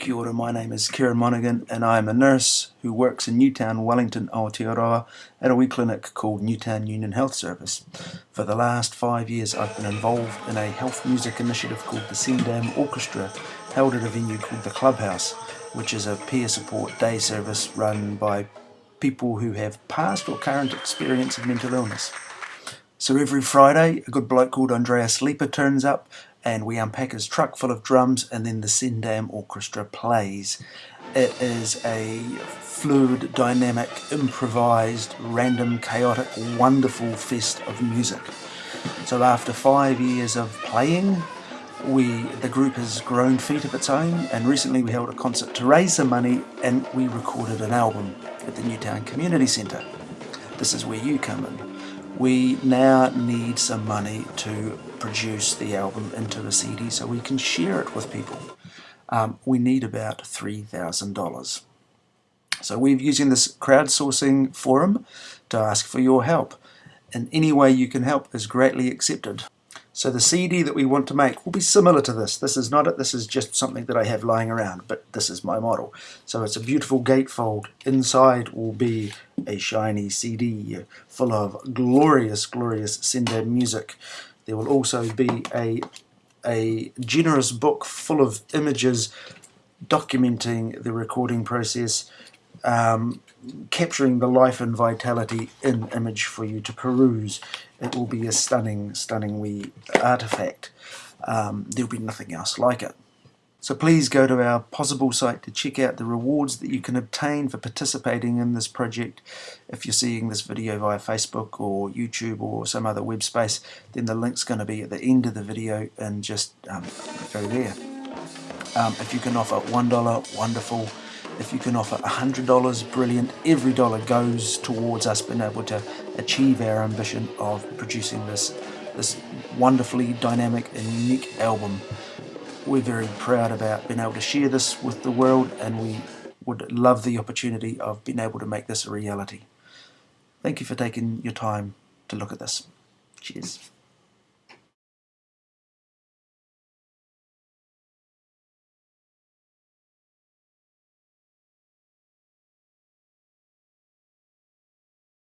Kia ora, my name is Kieran Monaghan and I am a nurse who works in Newtown, Wellington, Aotearoa at a wee clinic called Newtown Union Health Service. For the last five years I've been involved in a health music initiative called the Sendam Orchestra held at a venue called the Clubhouse which is a peer support day service run by people who have past or current experience of mental illness. So every Friday a good bloke called Andreas Leeper turns up and we unpack his truck full of drums and then the Sendam Orchestra plays. It is a fluid, dynamic, improvised, random, chaotic, wonderful fest of music. So after five years of playing, we the group has grown feet of its own and recently we held a concert to raise some money and we recorded an album at the Newtown Community Centre. This is where you come in we now need some money to produce the album into a CD so we can share it with people. Um, we need about $3,000. So we're using this crowdsourcing forum to ask for your help. And any way you can help is greatly accepted. So the CD that we want to make will be similar to this. This is not it, this is just something that I have lying around, but this is my model. So it's a beautiful gatefold. Inside will be a shiny CD full of glorious, glorious Sendam music. There will also be a, a generous book full of images documenting the recording process, um, capturing the life and vitality in image for you to peruse. It will be a stunning, stunning wee artifact. Um, there'll be nothing else like it. So please go to our Possible site to check out the rewards that you can obtain for participating in this project. If you're seeing this video via Facebook or YouTube or some other web space, then the link's going to be at the end of the video and just um, go there. Um, if you can offer $1, wonderful. If you can offer $100, brilliant. Every dollar goes towards us being able to achieve our ambition of producing this, this wonderfully dynamic and unique album. We're very proud about being able to share this with the world and we would love the opportunity of being able to make this a reality. Thank you for taking your time to look at this. Cheers.